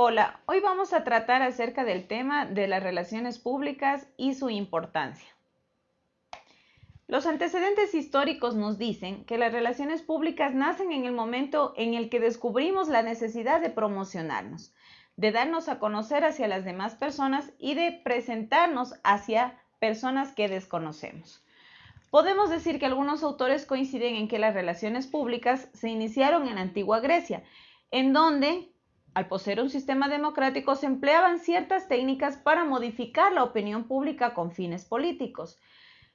Hola, hoy vamos a tratar acerca del tema de las relaciones públicas y su importancia. Los antecedentes históricos nos dicen que las relaciones públicas nacen en el momento en el que descubrimos la necesidad de promocionarnos, de darnos a conocer hacia las demás personas y de presentarnos hacia personas que desconocemos. Podemos decir que algunos autores coinciden en que las relaciones públicas se iniciaron en la antigua Grecia, en donde al poseer un sistema democrático, se empleaban ciertas técnicas para modificar la opinión pública con fines políticos.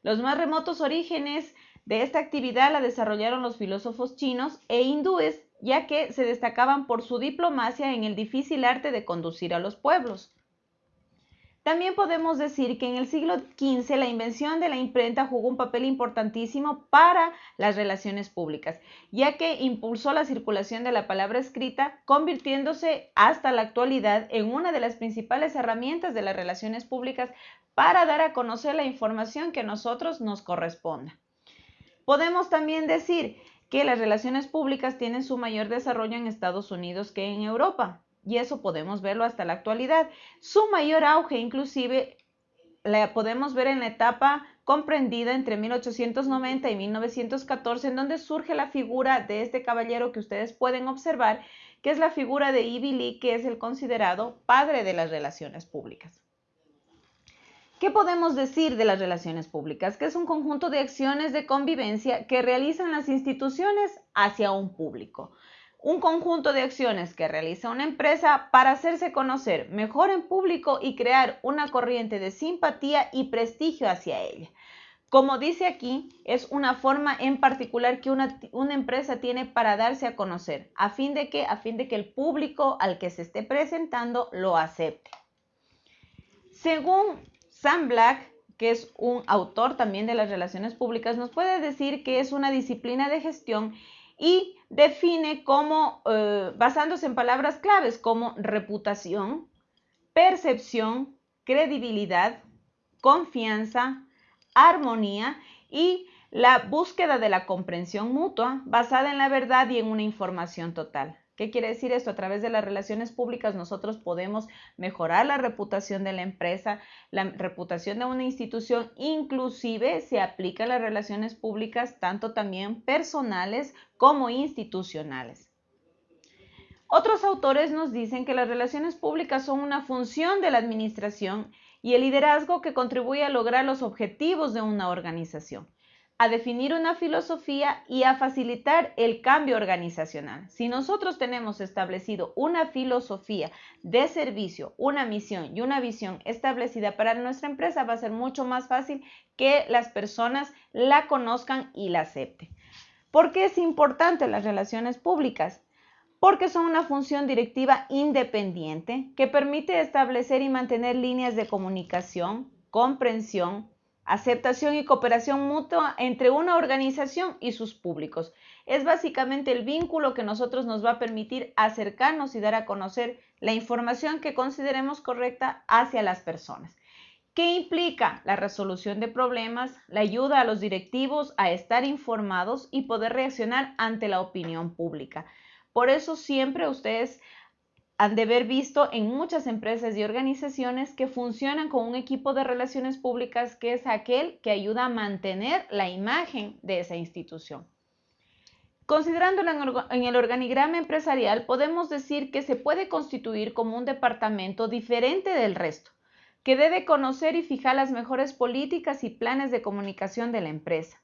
Los más remotos orígenes de esta actividad la desarrollaron los filósofos chinos e hindúes, ya que se destacaban por su diplomacia en el difícil arte de conducir a los pueblos. También podemos decir que en el siglo XV la invención de la imprenta jugó un papel importantísimo para las relaciones públicas, ya que impulsó la circulación de la palabra escrita, convirtiéndose hasta la actualidad en una de las principales herramientas de las relaciones públicas para dar a conocer la información que a nosotros nos corresponda. Podemos también decir que las relaciones públicas tienen su mayor desarrollo en Estados Unidos que en Europa y eso podemos verlo hasta la actualidad. Su mayor auge inclusive la podemos ver en la etapa comprendida entre 1890 y 1914, en donde surge la figura de este caballero que ustedes pueden observar, que es la figura de Ivy Lee, que es el considerado padre de las relaciones públicas. ¿Qué podemos decir de las relaciones públicas? Que es un conjunto de acciones de convivencia que realizan las instituciones hacia un público un conjunto de acciones que realiza una empresa para hacerse conocer mejor en público y crear una corriente de simpatía y prestigio hacia ella. Como dice aquí, es una forma en particular que una, una, empresa tiene para darse a conocer, a fin de que, a fin de que el público al que se esté presentando lo acepte. Según Sam Black, que es un autor también de las relaciones públicas, nos puede decir que es una disciplina de gestión y define como, eh, basándose en palabras claves como reputación, percepción, credibilidad, confianza, armonía y la búsqueda de la comprensión mutua basada en la verdad y en una información total. ¿Qué quiere decir esto? A través de las relaciones públicas nosotros podemos mejorar la reputación de la empresa, la reputación de una institución, inclusive se aplica a las relaciones públicas tanto también personales como institucionales. Otros autores nos dicen que las relaciones públicas son una función de la administración y el liderazgo que contribuye a lograr los objetivos de una organización a definir una filosofía y a facilitar el cambio organizacional. Si nosotros tenemos establecido una filosofía de servicio, una misión y una visión establecida para nuestra empresa, va a ser mucho más fácil que las personas la conozcan y la acepten. ¿Por qué es importante las relaciones públicas? Porque son una función directiva independiente que permite establecer y mantener líneas de comunicación, comprensión, aceptación y cooperación mutua entre una organización y sus públicos. Es básicamente el vínculo que nosotros nos va a permitir acercarnos y dar a conocer la información que consideremos correcta hacia las personas. ¿Qué implica? La resolución de problemas, la ayuda a los directivos a estar informados y poder reaccionar ante la opinión pública. Por eso siempre ustedes han de haber visto en muchas empresas y organizaciones que funcionan con un equipo de relaciones públicas que es aquel que ayuda a mantener la imagen de esa institución. Considerándolo en el organigrama empresarial, podemos decir que se puede constituir como un departamento diferente del resto, que debe conocer y fijar las mejores políticas y planes de comunicación de la empresa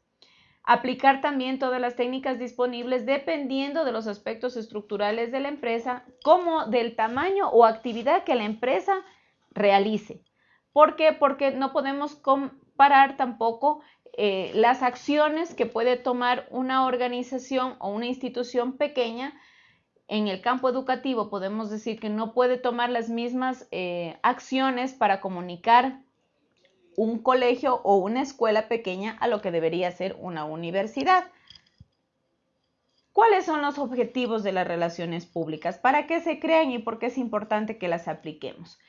Aplicar también todas las técnicas disponibles dependiendo de los aspectos estructurales de la empresa, como del tamaño o actividad que la empresa realice. ¿Por qué? Porque no podemos comparar tampoco eh, las acciones que puede tomar una organización o una institución pequeña. En el campo educativo podemos decir que no puede tomar las mismas eh, acciones para comunicar un colegio o una escuela pequeña a lo que debería ser una universidad. ¿Cuáles son los objetivos de las relaciones públicas? ¿Para qué se crean y por qué es importante que las apliquemos?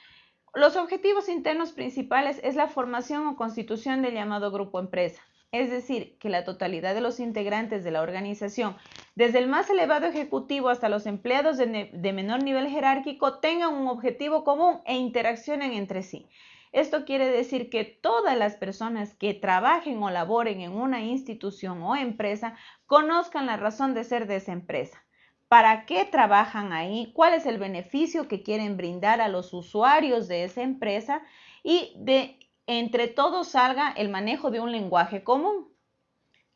Los objetivos internos principales es la formación o constitución del llamado grupo empresa, es decir, que la totalidad de los integrantes de la organización, desde el más elevado ejecutivo hasta los empleados de, de, menor nivel jerárquico, tengan un objetivo común e interaccionen entre sí. Esto quiere decir que todas las personas que trabajen o laboren en una institución o empresa conozcan la razón de ser de esa empresa. ¿Para qué trabajan ahí? ¿Cuál es el beneficio que quieren brindar a los usuarios de esa empresa? Y de entre todos salga el manejo de un lenguaje común.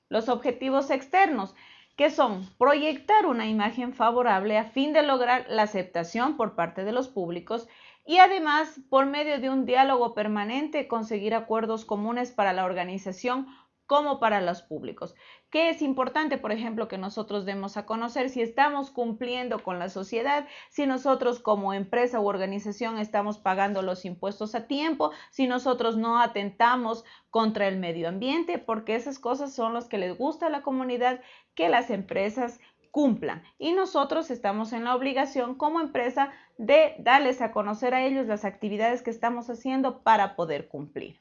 Los objetivos externos, que son proyectar una imagen favorable a fin de lograr la aceptación por parte de los públicos y además, por medio de un diálogo permanente, conseguir acuerdos comunes para la organización como para los públicos. ¿Qué es importante, por ejemplo, que nosotros demos a conocer si estamos cumpliendo con la sociedad, si nosotros como empresa u organización estamos pagando los impuestos a tiempo, si nosotros no atentamos contra el medio ambiente, porque esas cosas son las que les gusta a la comunidad que las empresas cumplan. Y nosotros estamos en la obligación como empresa de darles a conocer a ellos las actividades que estamos haciendo para poder cumplir.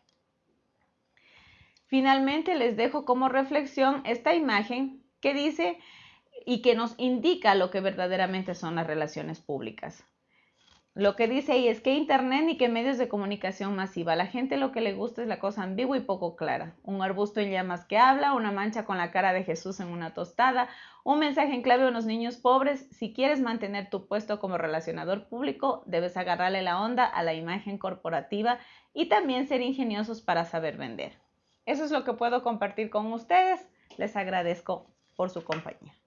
Finalmente les dejo como reflexión esta imagen que dice y que nos indica lo que verdaderamente son las relaciones públicas. Lo que dice ahí es que Internet ni que medios de comunicación masiva. La gente lo que le gusta es la cosa ambigua y poco clara. Un arbusto en llamas que habla, una mancha con la cara de Jesús en una tostada, un mensaje en clave a unos niños pobres. Si quieres mantener tu puesto como relacionador público, debes agarrarle la onda a la imagen corporativa y también ser ingeniosos para saber vender. Eso es lo que puedo compartir con ustedes. Les agradezco por su compañía.